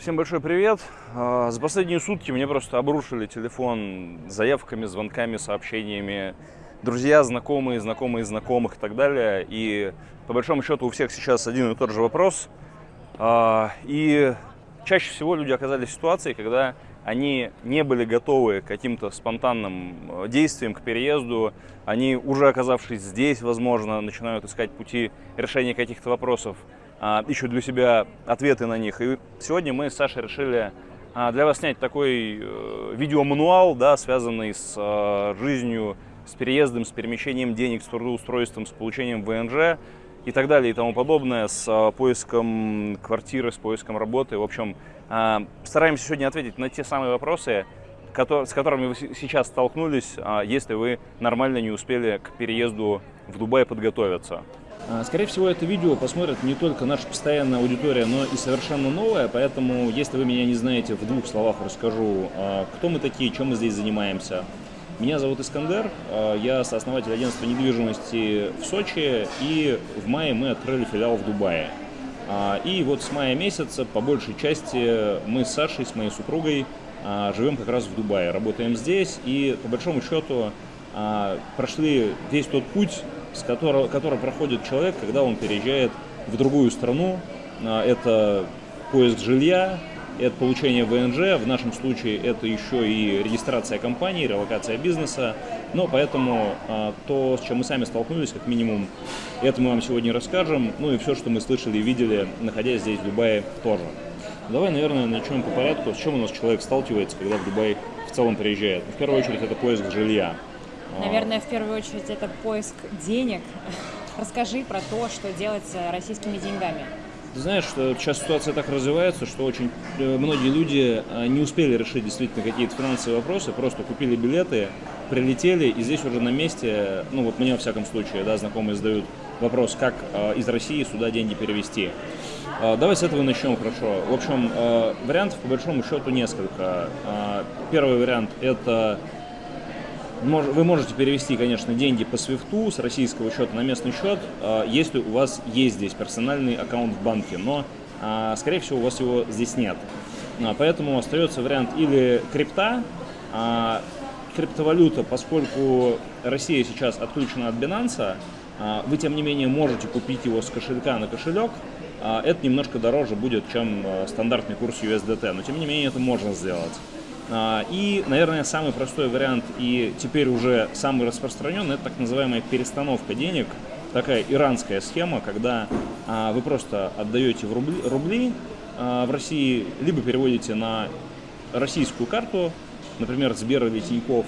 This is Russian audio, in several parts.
Всем большой привет. А, за последние сутки мне просто обрушили телефон заявками, звонками, сообщениями. Друзья, знакомые, знакомые знакомых и так далее. И по большому счету у всех сейчас один и тот же вопрос. А, и чаще всего люди оказались в ситуации, когда они не были готовы к каким-то спонтанным э, действиям, к переезду. Они, уже оказавшись здесь, возможно, начинают искать пути решения каких-то вопросов а, ищут для себя ответы на них. И сегодня мы с Сашей решили а, для вас снять такой э, видеомануал, да, связанный с а, жизнью, с переездом, с перемещением денег, с трудоустройством, с получением ВНЖ и так далее и тому подобное, с поиском квартиры, с поиском работы. В общем, стараемся сегодня ответить на те самые вопросы, с которыми вы сейчас столкнулись, если вы нормально не успели к переезду в Дубай подготовиться. А, скорее всего, это видео посмотрит не только наша постоянная аудитория, но и совершенно новая, поэтому, если вы меня не знаете, в двух словах расскажу, а, кто мы такие, чем мы здесь занимаемся. Меня зовут Искандер, а, я сооснователь агентства недвижимости в Сочи, и в мае мы открыли филиал в Дубае. И вот с мая месяца, по большей части, мы с Сашей, с моей супругой, живем как раз в Дубае, работаем здесь, и по большому счету прошли весь тот путь, с которого, который проходит человек, когда он переезжает в другую страну. А, это поиск жилья, это получение ВНЖ, в нашем случае это еще и регистрация компании, релокация бизнеса. Но поэтому а, то, с чем мы сами столкнулись, как минимум, это мы вам сегодня расскажем. Ну и все, что мы слышали и видели, находясь здесь, в Дубае, тоже. Давай, наверное, начнем по порядку. С чем у нас человек сталкивается, когда в Дубай в целом приезжает? В первую очередь это поиск жилья. Наверное, в первую очередь это поиск денег. Расскажи про то, что делать с российскими деньгами. Ты знаешь, что сейчас ситуация так развивается, что очень э, многие люди э, не успели решить действительно какие-то финансовые вопросы, просто купили билеты, прилетели, и здесь уже на месте, ну вот мне во всяком случае, да, знакомые задают вопрос, как э, из России сюда деньги перевести. Давай с этого начнем хорошо. В общем, вариантов по большому счету несколько. Первый вариант – это вы можете перевести, конечно, деньги по свифту с российского счета на местный счет, а, если у вас есть здесь персональный аккаунт в банке, но, а, скорее всего, у вас его здесь нет. А, поэтому остается вариант или крипта, криптовалюта, поскольку Россия сейчас отключена от Binance, вы, тем не менее, можете купить его с кошелька на кошелек, это немножко дороже будет, чем стандартный курс USDT, но, тем не менее, это можно сделать. А, и, наверное, самый простой вариант и теперь уже самый распространенный, это так называемая перестановка денег, такая иранская схема, когда а, вы просто отдаете в рубли, рубли а, в России, либо переводите на российскую карту, например, Сбер или Тинькофф,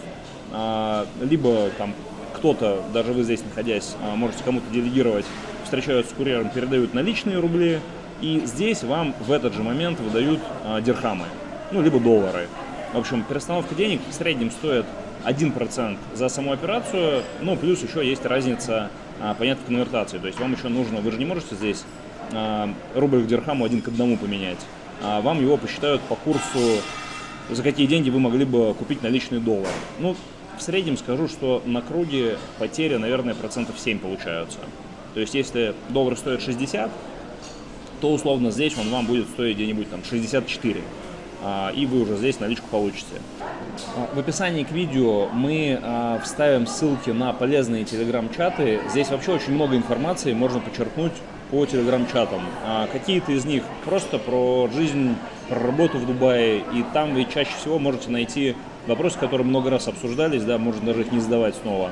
либо там кто-то, даже вы здесь находясь, можете кому-то делегировать, встречаются с курьером, передают наличные рубли, и здесь вам в этот же момент выдают дирхамы, ну, либо доллары. В общем, перестановка денег в среднем стоит 1% за саму операцию, ну, плюс еще есть разница, а, понятно, конвертации. То есть вам еще нужно, вы же не можете здесь а, рубль к дирхаму один к одному поменять. А вам его посчитают по курсу, за какие деньги вы могли бы купить наличный доллар. Ну, в среднем скажу, что на круге потери, наверное, процентов 7 получаются. То есть если доллар стоит 60, то условно здесь он вам будет стоить где-нибудь там 64. А, и вы уже здесь наличку получите. А, в описании к видео мы а, вставим ссылки на полезные телеграм-чаты. Здесь вообще очень много информации можно подчеркнуть по телеграм-чатам. Какие-то из них просто про жизнь, про работу в Дубае, и там вы чаще всего можете найти вопросы, которые много раз обсуждались, да, можно даже их не задавать снова.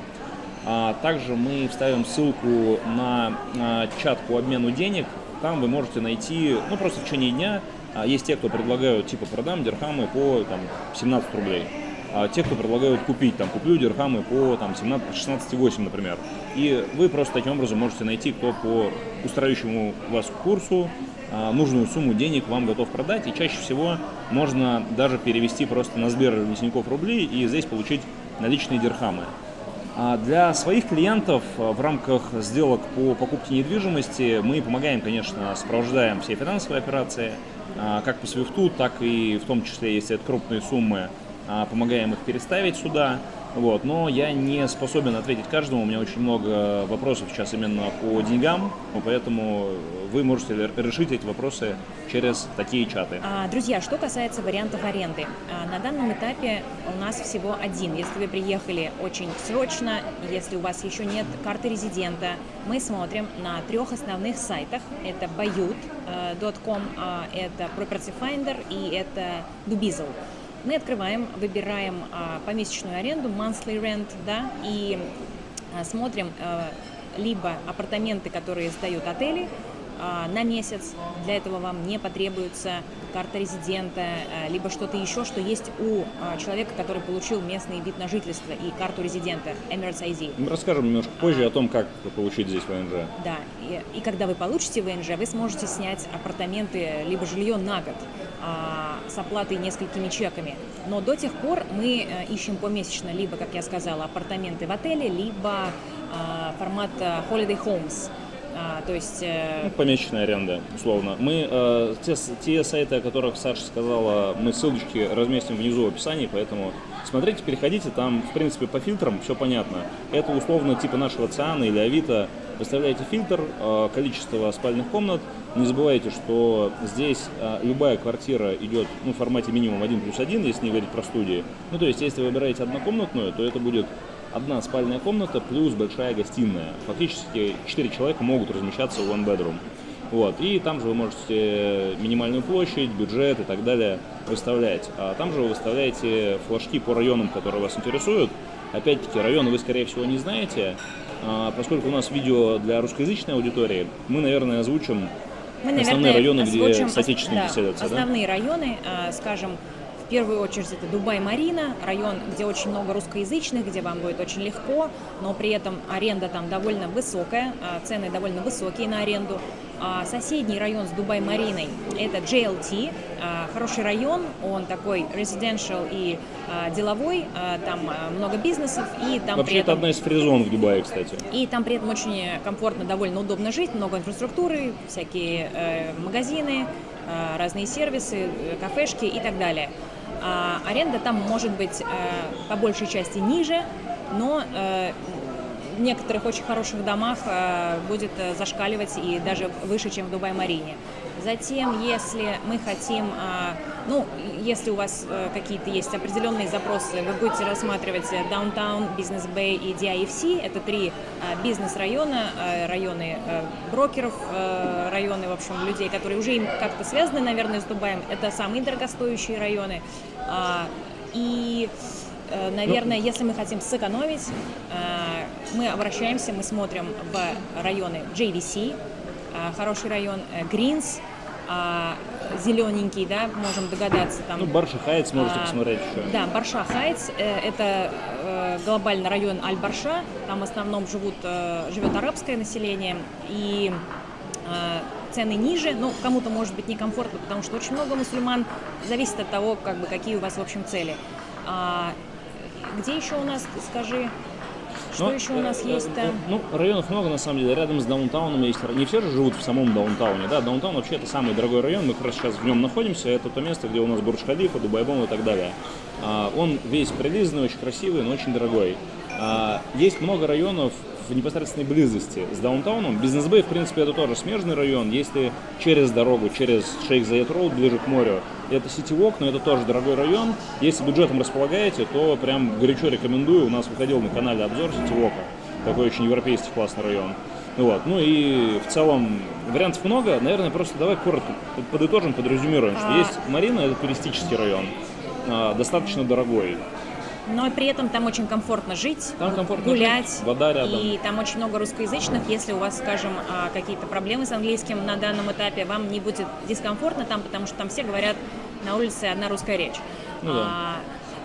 Также мы вставим ссылку на чат по обмену денег. Там вы можете найти, ну просто в течение дня а есть те, кто предлагают, типа, продам дирхамы по там, 17 рублей. А те, кто предлагают купить, там, куплю дирхамы по там, 16,8, например. И вы просто таким образом можете найти, кто по устраивающему вас курсу а, нужную сумму денег вам готов продать. И чаще всего можно даже перевести просто на Сбер Тинькофф рублей и здесь получить наличные дирхамы. А для своих клиентов а, в рамках сделок по покупке недвижимости мы помогаем, конечно, сопровождаем все финансовые операции, как по свифту, так и в том числе, если это крупные суммы, а, помогаем их переставить сюда. Вот, но я не способен ответить каждому, у меня очень много вопросов сейчас именно по деньгам, поэтому вы можете решить эти вопросы через такие чаты. А, друзья, что касается вариантов аренды. А, на данном этапе у нас всего один. Если вы приехали очень срочно, если у вас еще нет карты резидента, мы смотрим на трех основных сайтах. Это bayut.com, э, это Property Finder и это Dubizzle. Мы открываем, выбираем а, помесячную аренду, monthly rent, да, и а, смотрим а, либо апартаменты, которые сдают отели, на месяц. Для этого вам не потребуется карта резидента, а, либо что-то еще, что есть у а, человека, который получил местный вид на жительство и карту резидента Emirates ID. Мы расскажем немножко позже о том, как получить здесь ВНЖ. Да, и, и когда вы получите ВНЖ, вы сможете снять апартаменты, либо жилье на год с оплатой несколькими чеками. Но до тех пор мы э, ищем помесячно либо, как я сказала, апартаменты в отеле, либо формат э, Holiday Homes – а, то есть... Э... Ну, помесячная аренда, условно. Мы, э, те, те сайты, о которых Саша сказала, мы ссылочки разместим внизу в описании, поэтому смотрите, переходите, там, в принципе, по фильтрам все понятно. Это условно типа нашего Циана или Авито. Выставляете фильтр, э, количество спальных комнат. Не забывайте, что здесь э, любая квартира идет ну, в формате минимум 1 плюс 1, если не говорить про студии. Ну, то есть, если вы выбираете однокомнатную, то это будет одна спальная комната плюс большая гостиная. Фактически 4 человека могут размещаться в one bedroom. Вот. И там же вы можете минимальную площадь, бюджет и так далее выставлять. А там же вы выставляете флажки по районам, которые вас интересуют. Опять-таки, районы вы, скорее всего, не знаете. А поскольку у нас видео для русскоязычной аудитории, мы, наверное, озвучим мы, наверное, основные районы, где соотечественники да, селятся. Основные да? районы, а, скажем, в первую очередь это Дубай-Марина, район, где очень много русскоязычных, где вам будет очень легко, но при этом аренда там довольно высокая, а, цены довольно высокие на аренду. А соседний район с Дубай-Мариной – это JLT, а, хороший район, он такой residential и деловой, там много бизнесов. И там Вообще этом... это одна из фризон в Дубае, кстати. И там при этом очень комфортно, довольно удобно жить, много инфраструктуры, всякие э, магазины, разные сервисы, э, кафешки и так далее. А, аренда там может быть э, по большей части ниже, но э, в некоторых очень хороших домах э, будет зашкаливать и даже выше, чем в Дубай-Марине. Затем, если мы хотим, ну, если у вас какие-то есть определенные запросы, вы будете рассматривать Downtown, Business Bay и DIFC, это три бизнес-района, районы брокеров, районы, в общем, людей, которые уже им как-то связаны, наверное, с Дубаем, это самые дорогостоящие районы. А, и, э, наверное, если мы хотим сэкономить, э, мы обращаемся, мы смотрим в районы JVC, э, хороший район, Гринс, зелененький, да, можем догадаться. Там, ну, Барша Хайтс можете а, посмотреть еще. Да, Барша Хайтс, это глобальный район Аль-Барша, там в основном живут, живет арабское население, и цены ниже, но кому-то может быть некомфортно, потому что очень много мусульман, зависит от того, как бы, какие у вас, в общем, цели. А, где еще у нас, скажи, что Но, еще у нас э, есть там? Ну, районов много, на самом деле. Рядом с даунтауном есть... Не все же живут в самом даунтауне, да? Даунтаун вообще это самый дорогой район. Мы как раз сейчас в нем находимся. Это то место, где у нас Бурдж-Халифа, Дубайбом и так далее. А, он весь прилизанный, очень красивый, но очень дорогой. А, есть много районов в непосредственной близости с даунтауном. Бизнес-бэй, в принципе, это тоже смежный район. Если через дорогу, через Шейх Заед Роуд, ближе к морю, это Ситивок, но это тоже дорогой район. Если бюджетом располагаете, то прям горячо рекомендую. У нас выходил на канале обзор Ситивока. Такой очень европейский классный район. Вот. Ну и в целом вариантов много. Наверное, просто давай коротко подытожим, подрезюмируем, что есть Марина, это туристический район, а, достаточно дорогой но при этом там очень комфортно жить, там комфортно гулять. Жить, вода рядом. И там очень много русскоязычных. Если у вас, скажем, а, какие-то проблемы с английским на данном этапе, вам не будет дискомфортно там, потому что там все говорят на улице одна русская речь. Ну, да.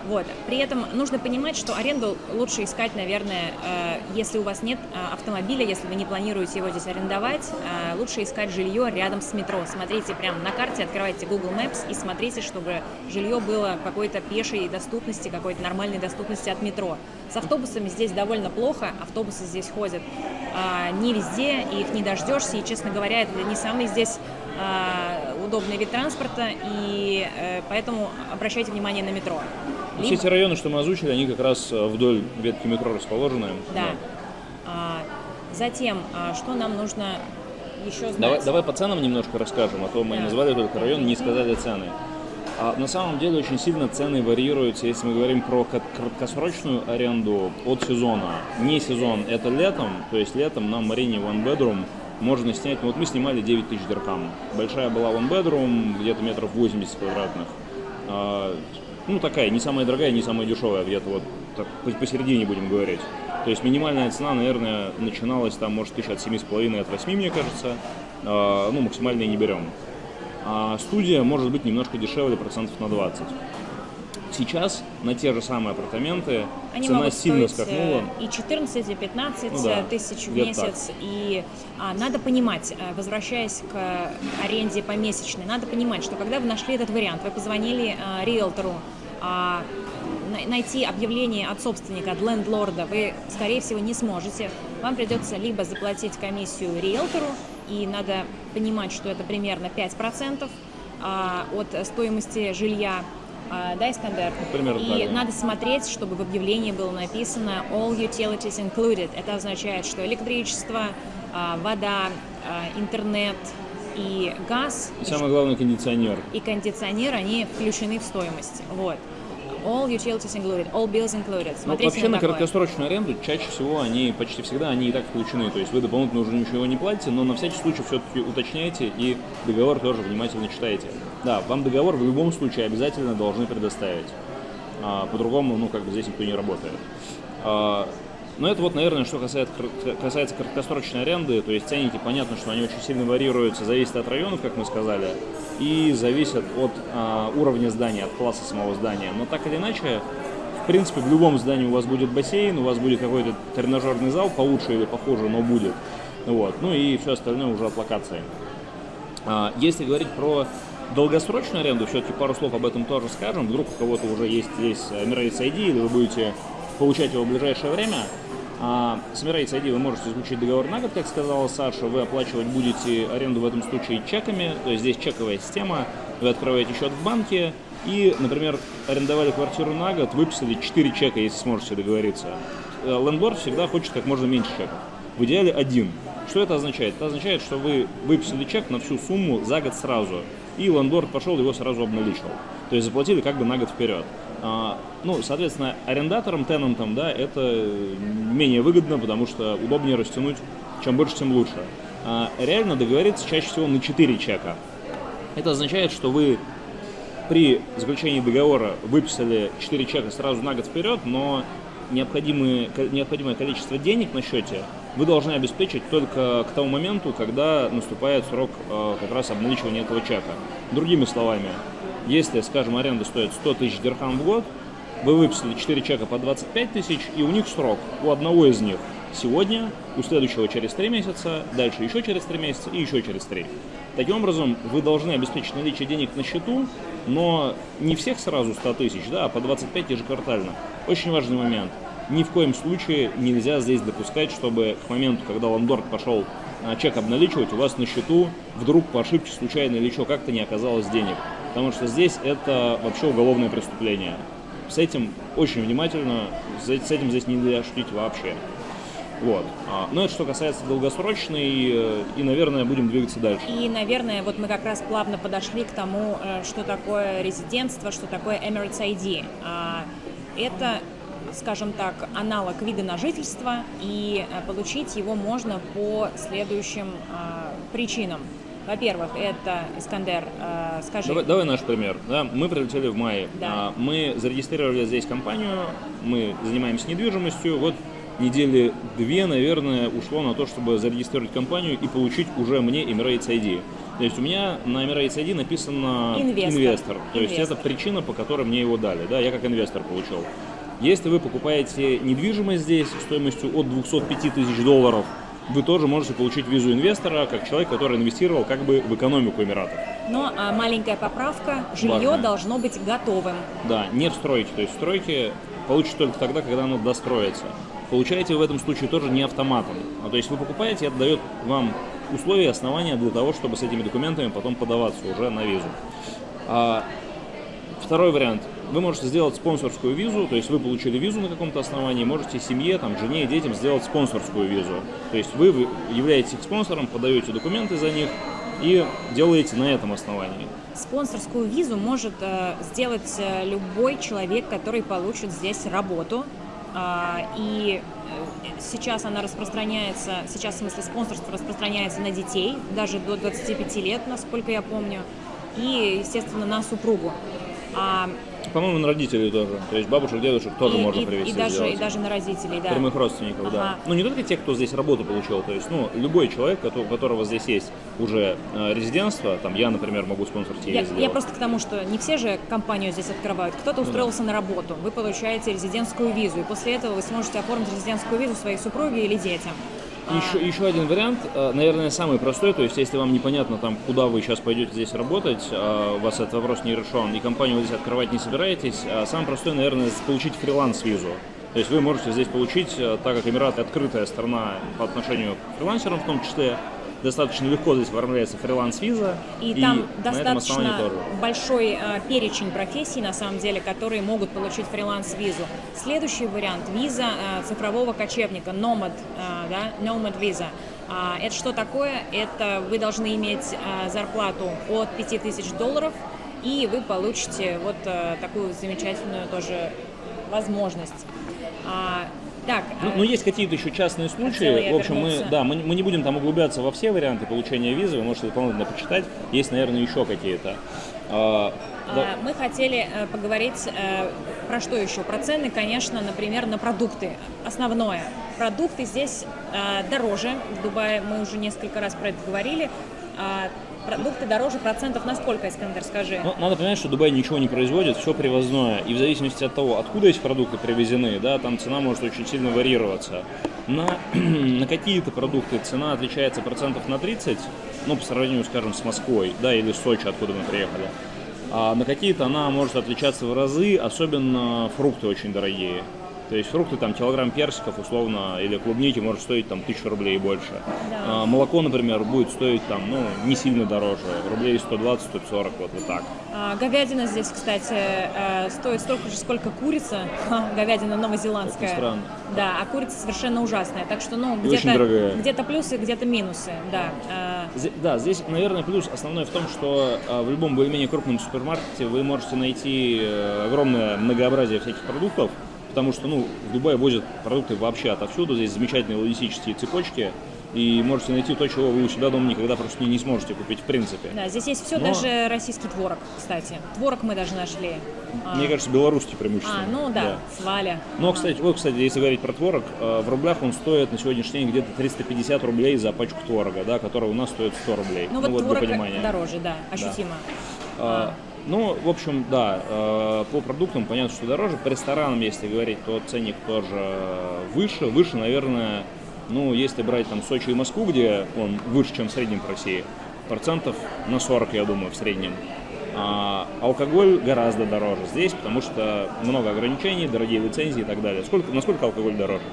Вот. При этом нужно понимать, что аренду лучше искать, наверное, э, если у вас нет э, автомобиля, если вы не планируете его здесь арендовать, э, лучше искать жилье рядом с метро. Смотрите прямо на карте, открывайте Google Maps и смотрите, чтобы жилье было какой-то пешей доступности, какой-то нормальной доступности от метро. С автобусами здесь довольно плохо, автобусы здесь ходят не везде, их не дождешься, и, честно говоря, это не самый здесь удобный вид транспорта, и э, поэтому обращайте внимание на метро. Все эти районы, что мы озвучили, они как раз э, вдоль ветки метро расположены. Да. А, затем, а, что нам нужно еще знать? Давай, давай по ценам немножко расскажем, а то мы Да. назвали только район, не сказали цены. А на самом деле очень сильно цены варьируются, если мы говорим про краткосрочную аренду от сезона. Не сезон, это летом, то есть летом на Марине One Bedroom можно снять, ну вот мы снимали 9 тысяч дирхам. Большая была One Bedroom, где-то метров 80 квадратных. А, ну такая, не самая дорогая, не самая дешевая, где-то вот так по- посередине будем говорить. То есть минимальная цена, наверное, начиналась там, может, тысяч от 7,5, от 8, мне кажется. А, ну, максимальные не берем. А студия может быть немножко дешевле, процентов на 20. Сейчас на те же самые апартаменты Они цена сильно стоить скакнула. э, и 14, и 15 Ну да, э, тысяч в месяц. И а, надо понимать, э, возвращаясь к аренде помесячной, надо понимать, что когда вы нашли этот вариант, вы позвонили э, риэлтору, а, на- найти объявление от собственника, от лендлорда вы, скорее всего, не сможете. Вам придется либо заплатить комиссию риэлтору, и надо понимать, что это примерно 5% а, от стоимости жилья, А, да, Искандер? примерно И да. надо смотреть, чтобы в объявлении было написано all utilities included. Это означает, что электричество, а, вода, а, интернет и газ И самое главное, кондиционер. и кондиционер, они включены в стоимость. Вот. All utilities included, all bills included. Ну, Смотрите вообще на такое. краткосрочную аренду чаще всего они, почти всегда, они и так включены. То есть вы дополнительно уже ничего не платите, но на всякий случай все-таки уточняйте и договор тоже внимательно читайте. Да, вам договор в любом случае обязательно должны предоставить. А, по-другому, ну, как бы здесь никто не работает. А, но это вот, наверное, что касается, касается краткосрочной аренды, то есть ценники, понятно, что они очень сильно варьируются, зависит от районов, как мы сказали, и зависят от а, уровня здания, от класса самого здания. Но так или иначе, в принципе, в любом здании у вас будет бассейн, у вас будет какой-то тренажерный зал, получше или похуже, но будет. Вот. Ну и все остальное уже от локации. А, Если говорить про долгосрочную аренду, все-таки пару слов об этом тоже скажем. Вдруг у кого-то уже есть здесь Emirates ID, или вы будете получать его в ближайшее время. А, С Emirates ID вы можете заключить договор на год, как сказала Саша. Вы оплачивать будете аренду в этом случае чеками. То есть здесь чековая система. Вы открываете счет в банке и, например, арендовали квартиру на год, выписали 4 чека, если сможете договориться. Э, Лендлорд всегда хочет как можно меньше чеков. В идеале один. Что это означает? Это означает, что вы выписали чек на всю сумму за год сразу, и ландорд пошел его сразу обналичил. То есть заплатили как бы на год вперед. А, ну, соответственно, арендаторам, тенантам, да, это менее выгодно, потому что удобнее растянуть, чем больше, тем лучше. А, реально договориться чаще всего на 4 чека. Это означает, что вы при заключении договора выписали 4 чека сразу на год вперед, но необходимые, ко- необходимое количество денег на счете вы должны обеспечить только к тому моменту, когда наступает срок э, как раз обналичивания этого чека. Другими словами, если, скажем, аренда стоит 100 тысяч дирхам в год, вы выписали 4 чека по 25 тысяч, и у них срок, у одного из них сегодня, у следующего через 3 месяца, дальше еще через 3 месяца и еще через 3. Таким образом, вы должны обеспечить наличие денег на счету, но не всех сразу 100 тысяч, да, а по 25 ежеквартально. Очень важный момент. Ни в коем случае нельзя здесь допускать, чтобы к моменту, когда ландорд пошел а, чек обналичивать, у вас на счету вдруг по ошибке случайно или еще как-то не оказалось денег. Потому что здесь это вообще уголовное преступление. С этим очень внимательно, с с этим здесь нельзя шутить вообще. Вот. А, Но это что касается долгосрочной, э, и, наверное, будем двигаться дальше. И, наверное, вот мы как раз плавно подошли к тому, э, что такое резидентство, что такое Emirates ID. А, Это, скажем так, аналог вида на жительство, и э, получить его можно по следующим а, причинам. Во-первых, это, Искандер, э, скажи... Давай, давай наш пример. Да, мы прилетели в мае. Да. А, Мы зарегистрировали здесь компанию, мы занимаемся недвижимостью. Вот недели две, наверное, ушло на то, чтобы зарегистрировать компанию и получить уже мне Emirates ID. То есть у меня на Emirates ID написано Инвестор. То есть Инвестор. это причина, по которой мне его дали. Да, я как инвестор получил. Если вы покупаете недвижимость здесь стоимостью от 205 тысяч долларов, вы тоже можете получить визу инвестора, как человек, который инвестировал как бы в экономику Эмиратов. Но а, маленькая поправка, жилье Важно. должно быть готовым. Да, не в стройке. То есть в стройке получите только тогда, когда оно достроится. Получаете в этом случае тоже не автоматом. А то есть вы покупаете, это дает вам условия, основания для того, чтобы с этими документами потом подаваться уже на визу. А, второй вариант. Вы можете сделать спонсорскую визу, то есть вы получили визу на каком-то основании, можете семье, там, жене и детям сделать спонсорскую визу. То есть вы являетесь их спонсором, подаете документы за них и делаете на этом основании. Спонсорскую визу может э, сделать э, любой человек, который получит здесь работу. А, и э, сейчас она распространяется, сейчас в смысле спонсорство распространяется на детей, даже до 25 лет, насколько я помню, и, естественно, на супругу. По-моему, на родителей тоже. То есть бабушек, дедушек тоже и, можно и- привести. и даже, сделать. и даже на родителей, да. Прямых родственников, да. Ага. Ну, не только те, кто здесь работу получил, то есть, ну, любой человек, у которого здесь есть уже э, резидентство, там, я, например, могу спонсорить Я, я просто к тому, что не все же компанию здесь открывают. Ну Кто-то устроился на работу, вы получаете резидентскую визу, и после этого вы сможете оформить резидентскую визу своей супруге или детям. Еще, еще один вариант, э, наверное, самый простой, то есть если вам непонятно, там, куда вы сейчас пойдете здесь работать, э, у вас этот вопрос не решен, и компанию вы здесь открывать не собираетесь, а самый простой, наверное, получить фриланс-визу. То есть вы можете здесь получить, э, так как Эмираты открытая страна по отношению к фрилансерам в том числе, достаточно легко здесь оформляется фриланс-виза, И, там на этом основании достаточно большой э, перечень профессий, на самом деле, которые могут получить фриланс-визу. Следующий вариант – виза э, цифрового кочевника, Nomad, э, да, Nomad виза. А, это что такое? Это вы должны иметь э, зарплату от 5000 долларов, и вы получите вот э, такую замечательную тоже возможность. А, так, Ну, э, ну, есть какие-то еще частные Хотела случаи. В общем, мы, да, мы, мы не будем там углубляться во все варианты получения визы, вы можете дополнительно почитать. Есть, наверное, еще какие-то. А, да. А, Мы хотели э, поговорить э, про что еще? Про цены, конечно, например, на продукты. Основное. Продукты здесь э, дороже. В Дубае мы уже несколько раз про это говорили. Продукты дороже процентов на сколько, Искандер, скажи? Ну, надо понимать, что Дубай ничего не производит, все привозное. И в зависимости от того, откуда эти продукты привезены, да, там цена может очень сильно варьироваться. На, на какие-то продукты цена отличается процентов на 30, ну, по сравнению, скажем, с Москвой, да, или с Сочи, откуда мы приехали. А на какие-то она может отличаться в разы, особенно фрукты очень дорогие. То есть фрукты, там, килограмм персиков, условно, или клубники может стоить там тысячу рублей и больше. Да. А, молоко, например, будет стоить там, ну, не сильно дороже, рублей 120-140, вот, вот так. А, говядина здесь, кстати, э, стоит столько же, сколько курица. Говядина новозеландская. Это странно. Да, а курица совершенно ужасная. Так что, ну, где-то где-то плюсы, где-то минусы. Да. А, Зе- Да, здесь, наверное, плюс основной в том, что а, в любом более-менее крупном супермаркете вы можете найти э, огромное многообразие всяких продуктов, потому что, ну, в Дубае возят продукты вообще отовсюду, здесь замечательные логистические цепочки, и можете найти то, чего вы у себя дома никогда просто не, не сможете купить в принципе. Да, здесь есть все, Но- даже российский творог, кстати. Творог мы даже нашли. А, Мне кажется, белорусский преимущественно. а, ну да, сваля. Но, кстати, вот, кстати, если говорить про творог, э, в рублях он стоит на сегодняшний день где-то 350 рублей за пачку творога, да, который у нас стоит 100 рублей. Ну вот для творог понимания. дороже, да, ощутимо. А, Ну, в общем, да, э, по продуктам понятно, что дороже. По ресторанам, если говорить, то ценник тоже выше. Выше, наверное, ну, если брать там Сочи и Москву, где он выше, чем в среднем по России, процентов на 40, я думаю, в среднем. А алкоголь гораздо дороже здесь, потому что много ограничений, дорогие лицензии и так далее. Сколько, насколько алкоголь дороже?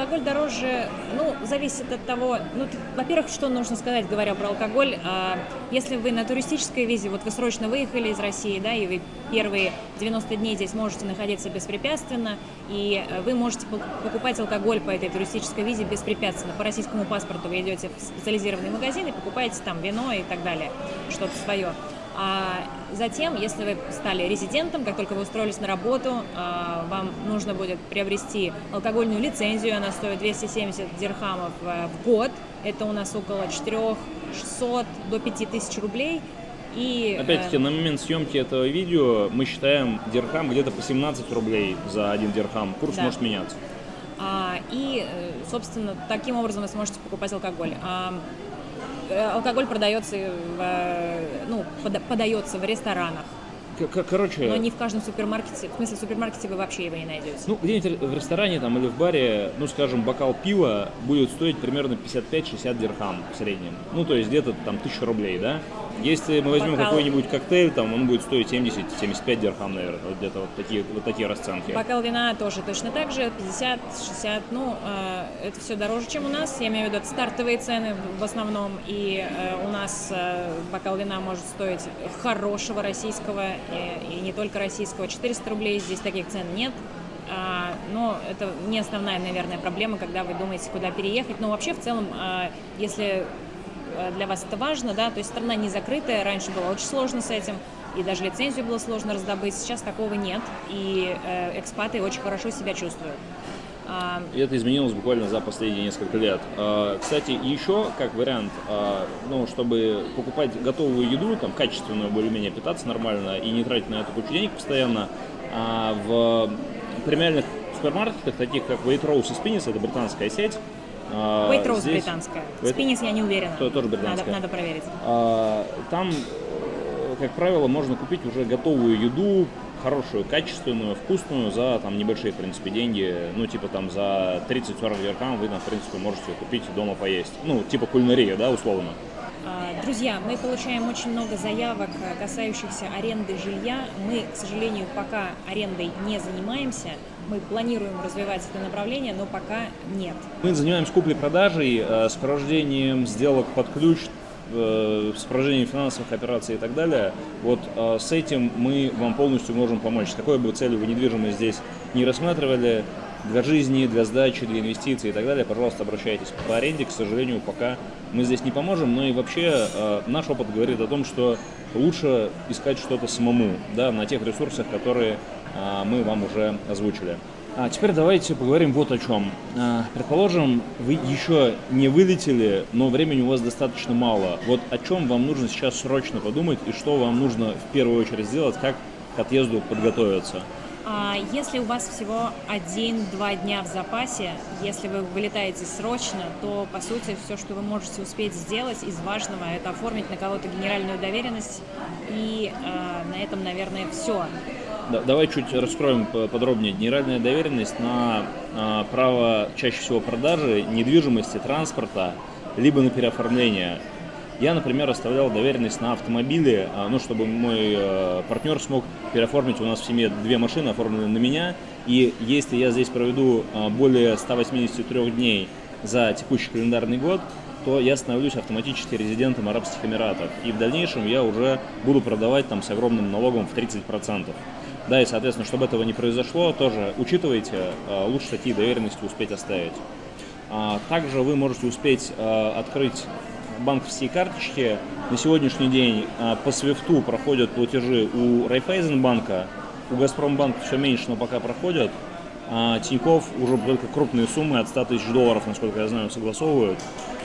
Алкоголь дороже, ну, зависит от того, ну, во-первых, что нужно сказать, говоря про алкоголь, А, если вы на туристической визе, вот вы срочно выехали из России, да, и вы первые 90 дней здесь можете находиться беспрепятственно, и э, вы можете пок- покупать алкоголь по этой туристической визе беспрепятственно. По российскому паспорту вы идете в специализированный магазин и покупаете там вино и так далее, что-то свое. А затем, если вы стали резидентом, как только вы устроились на работу, а, вам нужно будет приобрести алкогольную лицензию, она стоит 270 дирхамов э, в год, это у нас около 4600 до 5000 рублей. И, э, Опять-таки, на момент съемки этого видео мы считаем дирхам где-то по 17 рублей за один дирхам. Курс Да. может меняться. А, и, э, собственно, таким образом вы сможете покупать алкоголь. А, алкоголь продается, в, э, ну, пода- подается в ресторанах, Короче, но не в каждом супермаркете. В смысле, в супермаркете вы вообще его не найдете. ну где-нибудь в ресторане там или в баре, ну скажем, бокал пива будет стоить примерно 55-60 дирхам в среднем. Ну то есть где-то там 1000 рублей, да? Если мы возьмем какой-нибудь коктейль, там он будет стоить 70-75 дирхам, наверное, вот где-то вот такие, вот такие расценки. Бокал вина тоже точно так же, 50-60, ну, э, это все дороже, чем у нас, я имею в виду это стартовые цены в основном, и э, у нас э, бокал вина может стоить хорошего российского, и, и не только российского, 400 рублей, здесь таких цен нет, А, но это не основная, наверное, проблема, когда вы думаете, куда переехать, но вообще в целом, а, если э, для вас это важно, да, то есть страна не закрытая, раньше было очень сложно с этим, и даже лицензию было сложно раздобыть, сейчас такого нет, и э, экспаты очень хорошо себя чувствуют. А, И это изменилось буквально за последние несколько лет. А, Кстати, еще как вариант, а, ну, чтобы покупать готовую еду, там, качественную, более-менее питаться нормально и не тратить на это кучу денег постоянно, в премиальных супермаркетах, таких как Waitrose и Spinach, это британская сеть, Waitrose здесь- британская, Wait- Спинис я не уверена. То- тоже надо, британская. надо проверить. А, Там, э, как правило, можно купить уже готовую еду, хорошую, качественную, вкусную за там небольшие, в принципе, деньги. Ну, типа там за 30-40 дирхам вы, там, в принципе, можете купить дома поесть. Ну, типа кулинария, да, условно. А, Друзья, мы получаем очень много заявок, э, касающихся аренды жилья. Мы, к сожалению, пока арендой не занимаемся. Мы планируем развивать это направление, но пока нет. Мы занимаемся куплей-продажей, э, сопровождением сделок под ключ, э, сопровождением финансовых операций и так далее. Вот э, с этим мы вам полностью можем помочь. Какой бы целью вы недвижимость здесь не рассматривали, для жизни, для сдачи, для инвестиций и так далее, пожалуйста, обращайтесь. По аренде, к сожалению, пока мы здесь не поможем, но и вообще э, наш опыт говорит о том, что лучше искать что-то самому, да, на тех ресурсах, которые э, мы вам уже озвучили. А теперь давайте поговорим вот о чем. А, Предположим, вы еще не вылетели, но времени у вас достаточно мало. Вот о чем вам нужно сейчас срочно подумать и что вам нужно в первую очередь сделать, как к отъезду подготовиться. А если у вас всего один-два дня в запасе, если вы вылетаете срочно, то, по сути, все, что вы можете успеть сделать из важного, это оформить на кого-то генеральную доверенность. И э, на этом, наверное, все. Да- давай чуть раскроем подробнее. Генеральная доверенность на а, право чаще всего продажи недвижимости, транспорта, либо на переоформление. Я, например, оставлял доверенность на автомобили, а, ну, чтобы мой э, партнер смог переоформить у нас в семье две машины, оформленные на меня. И если я здесь проведу а, более 183 дней за текущий календарный год, то я становлюсь автоматически резидентом Арабских Эмиратов. И в дальнейшем я уже буду продавать там с огромным налогом в 30%. Да, и, соответственно, чтобы этого не произошло, тоже учитывайте, э, лучше такие доверенности успеть оставить. А, Также вы можете успеть открыть банковские карточки. На сегодняшний день э, по свифту проходят платежи у Райфайзенбанка, у Газпромбанка все меньше, но пока проходят. А Тиньков уже только крупные суммы от 100 тысяч долларов, насколько я знаю, согласовывают.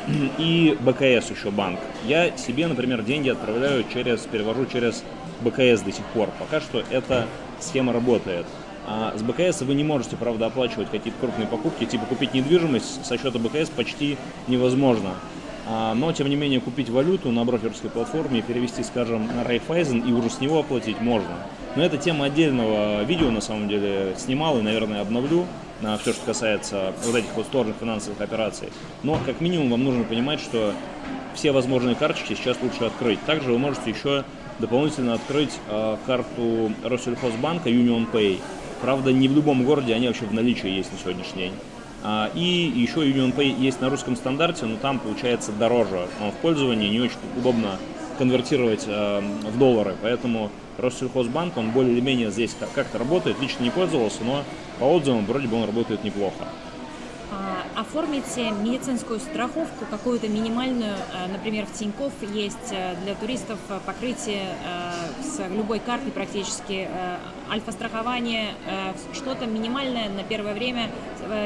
И БКС еще банк. Я себе, например, деньги отправляю через, перевожу через БКС до сих пор. Пока что эта схема работает. А с БКС вы не можете, правда, оплачивать какие-то крупные покупки, типа купить недвижимость со счета БКС почти невозможно. А, Но, тем не менее, купить валюту на брокерской платформе перевести, скажем, на Райфайзен и уже с него оплатить можно. Но это тема отдельного видео, на самом деле, снимал и, наверное, обновлю на все, что касается вот этих вот сложных финансовых операций. Но, как минимум, вам нужно понимать, что все возможные карточки сейчас лучше открыть. Также вы можете еще дополнительно открыть э, карту Россельхозбанка Union Pay. Правда, не в любом городе они вообще в наличии есть на сегодняшний день. А, И еще Union Pay есть на русском стандарте, но там получается дороже. В пользовании не очень удобно конвертировать э, в доллары. Поэтому Россельхозбанк, он более или менее здесь как- как-то работает. Лично не пользовался, но по отзывам вроде бы он работает неплохо. А, Оформите медицинскую страховку, какую-то минимальную, а, например, в Тинькофф есть э, для туристов э, покрытие э, с любой карты практически, альфа-страхование, что-то минимальное на первое время.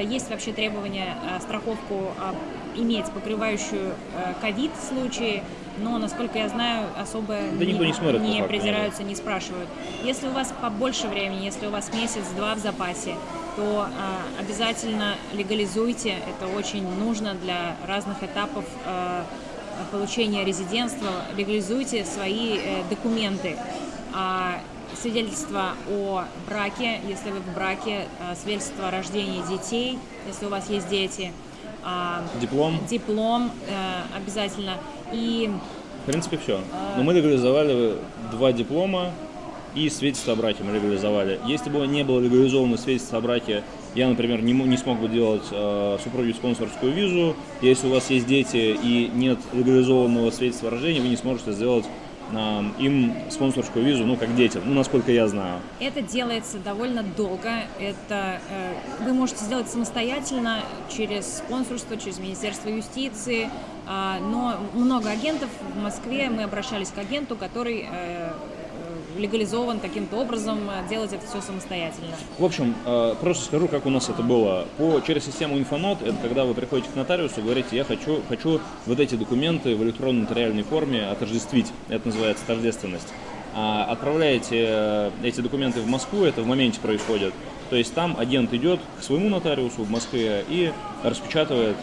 Есть вообще требование страховку э, иметь, покрывающую ковид случаи, но, насколько я знаю, особо Да никто не смотрит, не факту, придираются, не спрашивают. Если у вас побольше времени, если у вас месяц-два в запасе, то а, обязательно легализуйте. Это очень нужно для разных этапов а, получения резидентства. Легализуйте свои э, документы. А, свидетельство о браке, если вы в браке, а, свидетельство о рождении детей, если у вас есть дети, а, Диплом? диплом э, обязательно. И принципе, все. Но мы легализовали два диплома и свидетельство о браке мы легализовали. Если бы не было легализовано свидетельство о браке, я, например, не, не смог бы делать э, супруге спонсорскую визу. Если у вас есть дети и нет легализованного свидетельства о рождении, вы не сможете сделать э, им спонсорскую визу, ну, как детям, ну, насколько я знаю. Это делается довольно долго. Это э, вы можете сделать самостоятельно через спонсорство, через Министерство юстиции. Э, но много агентов в Москве. Мы обращались к агенту, который э, легализован каким-то образом, э, делать это все самостоятельно. В общем, э, просто скажу, как у нас это было. По, через систему инфонот, это когда вы приходите к нотариусу, говорите, я хочу, хочу вот эти документы в электронной нотариальной форме отождествить. Это называется тождественность. А отправляете э, эти документы в Москву, это в моменте происходит. То есть там агент идет к своему нотариусу в Москве и распечатывает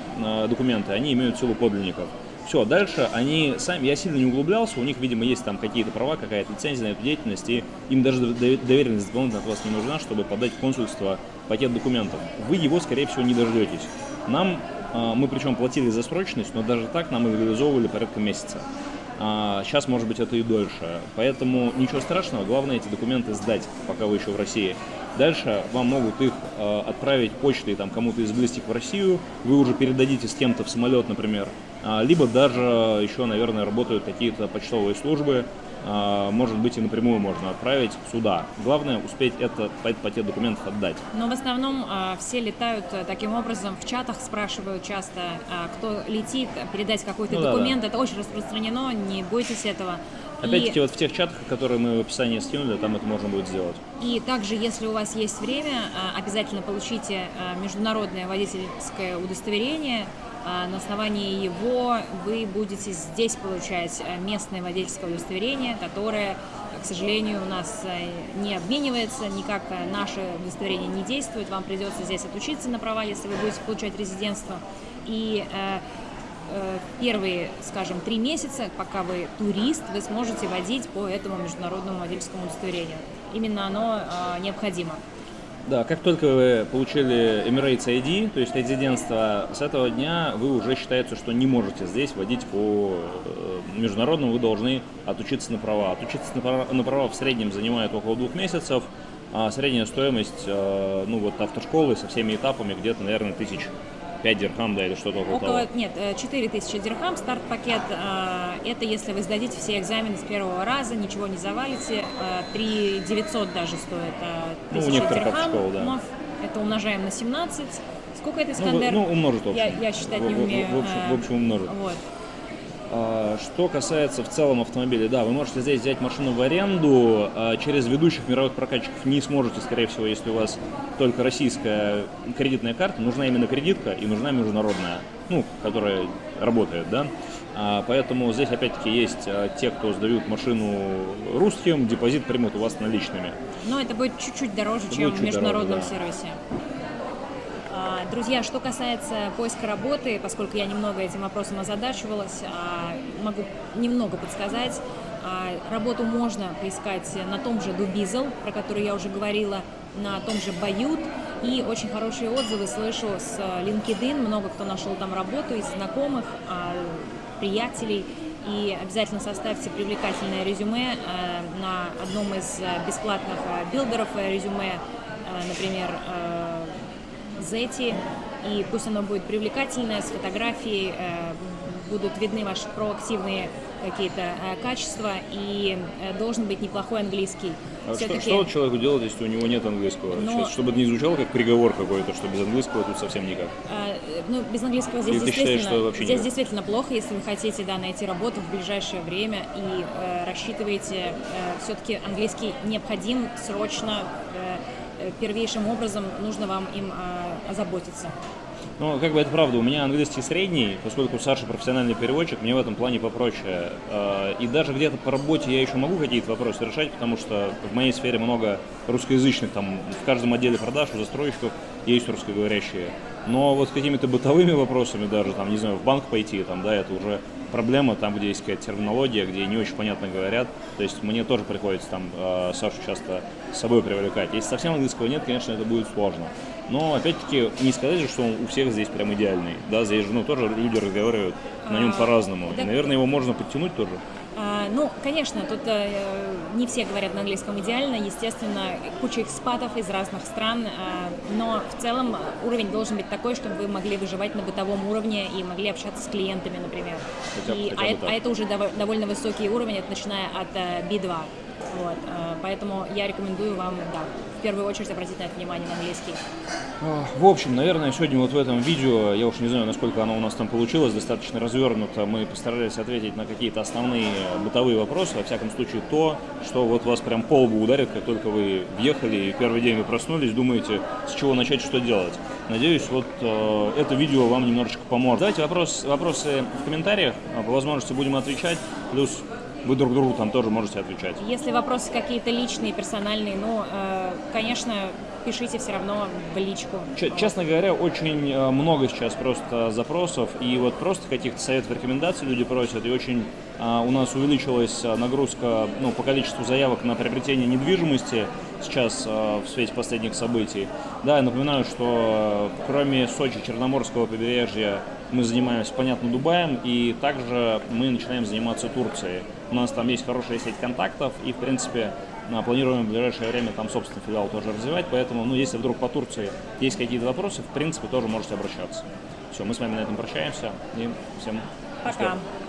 документы. Они имеют силу подлинников. Все, дальше они сами, я сильно не углублялся, у них, видимо, есть там какие-то права, какая-то лицензия на эту деятельность, и им даже доверенность дополнительно от вас не нужна, чтобы подать в консульство пакет документов. Вы его, скорее всего, не дождетесь. Нам, а, мы причем платили за срочность, но даже так нам и реализовывали порядка месяца. Сейчас, а, может быть, это и дольше. Поэтому ничего страшного, главное эти документы сдать, пока вы еще в России. Дальше вам могут их э, отправить почтой там, кому-то из близких в Россию, вы уже передадите с кем-то в самолет, например, а, либо даже еще, наверное, работают какие-то почтовые службы, а, может быть, и напрямую можно отправить сюда. Главное успеть это, этот пакет документов отдать. Но в основном а, все летают э, таким образом, в чатах спрашивают часто, а, кто летит, передать какой-то ну, документ. Да, да. Это очень распространено, не бойтесь этого. Опять-таки, и... вот в тех чатах, которые мы в описании скинули, там это можно будет сделать. И также, если у вас есть время, а, обязательно получите а, международное водительское удостоверение. А, на основании его вы будете здесь получать местное водительское удостоверение, которое, к сожалению, у нас не обменивается, никак наше удостоверение не действует. Вам придется здесь отучиться на права, если вы будете получать резидентство. И Э, первые, скажем, три месяца, пока вы турист, вы сможете водить по этому международному водительскому удостоверению. Именно оно э, необходимо. Да, как только вы получили Emirates ID, то есть резидентство, с этого дня вы уже считается, что не можете здесь водить по э, международному, вы должны отучиться на права. Отучиться на права, на права в среднем занимает около двух месяцев, а средняя стоимость, ну вот автошколы со всеми этапами где-то, наверное, тысяч 5 дирхам, да, или что-то около, около того? Нет, 4 э, тысячи дирхам, старт-пакет. Э, это если вы сдадите все экзамены с первого раза, ничего не завалите. 3 э, 900 даже стоит ну, у некоторых дирхам. Школ, да. Это умножаем на 17. Сколько это, Искандер? Ну, ну умножит, в общем. Я, я считать не умею. В, в, в общем умножит. Вот. А, что касается в целом автомобиля, да, вы можете здесь взять машину в аренду, а через ведущих мировых прокатчиков не сможете, скорее всего, если у вас только российская кредитная карта, нужна именно кредитка и нужна международная, ну, которая работает, да. А, поэтому здесь опять-таки есть те, кто сдают машину русским, депозит примут у вас наличными. Но это будет чуть-чуть дороже, это чем в международном дороже, да. сервисе. Друзья, что касается поиска работы, поскольку я немного этим вопросом озадачивалась, а, могу немного подсказать. А, работу можно поискать на том же Дубизел, про который я уже говорила, на том же Бают. И очень хорошие отзывы слышу с LinkedIn. Много кто нашел там работу из знакомых, а, приятелей. И обязательно составьте привлекательное резюме на одном из бесплатных билдеров резюме, например, Зети, и пусть оно будет привлекательное, с фотографией, э, будут видны ваши проактивные какие-то э, качества, и э, должен быть неплохой английский. А что, что человеку делать, если у него нет английского? Но... Сейчас, чтобы это не звучало как приговор какой-то, что без английского тут совсем никак. А, ну, без английского здесь, действительно, считаешь, здесь никак? действительно плохо, если вы хотите да, найти работу в ближайшее время и э, рассчитываете, э, все-таки английский необходим срочно, э, Э, первейшим образом нужно вам им а, озаботиться. Ну, как бы это правда, у меня английский средний, поскольку Саша профессиональный переводчик, мне в этом плане попроще. А, и даже где-то по работе я еще могу какие-то вопросы решать, потому что в моей сфере много русскоязычных, там в каждом отделе продаж у застройщиков есть русскоговорящие. Но вот с какими-то бытовыми вопросами даже, там, не знаю, в банк пойти, там, да, это уже проблема, там, где есть какая-то терминология, где не очень понятно говорят. То есть мне тоже приходится там э, Сашу часто с собой привлекать. Если совсем английского нет, конечно, это будет сложно. Но, опять-таки, не сказать же, что он у всех здесь прям идеальный. Да, здесь же, ну, тоже люди разговаривают на нем А, по-разному. И, да. наверное, его можно подтянуть тоже. А, Ну, конечно, тут э, не все говорят на английском идеально, естественно, куча экспатов из разных стран, а, но в целом э, уровень должен быть такой, чтобы вы могли выживать на бытовом уровне и могли общаться с клиентами, например. Хотя И- хотя а, бы а это уже дово- довольно высокий уровень, это начиная от э, B2. Вот, э, поэтому я рекомендую вам, да, в первую очередь обратить на это внимание на английский. А, В общем, наверное, сегодня вот в этом видео, я уж не знаю, насколько оно у нас там получилось, достаточно развернуто, мы постарались ответить на какие-то основные бытовые вопросы, во всяком случае то, что вот вас прям по лбу ударит, как только вы въехали и первый день вы проснулись, думаете, с чего начать, что делать. Надеюсь, вот э, это видео вам немножечко поможет. Давайте вопрос, вопросы в комментариях, а, по возможности будем отвечать, плюс вы друг другу там тоже можете отвечать. Если вопросы какие-то личные, персональные, ну, э, конечно, пишите все равно в личку. Ч- Честно говоря, очень э, много сейчас просто запросов, и вот просто каких-то советов, рекомендаций люди просят, и очень а, у нас увеличилась а, нагрузка ну, по количеству заявок на приобретение недвижимости сейчас а, в свете последних событий. Да, я напоминаю, что э, кроме Сочи, Черноморского побережья, мы занимаемся, понятно, Дубаем, и также мы начинаем заниматься Турцией. У нас там есть хорошая сеть контактов, и, в принципе, Планируем в ближайшее время там собственный филиал тоже развивать, поэтому, ну, если вдруг по Турции есть какие-то вопросы, в принципе, тоже можете обращаться. Все, мы с вами на этом прощаемся и всем успехов. Пока.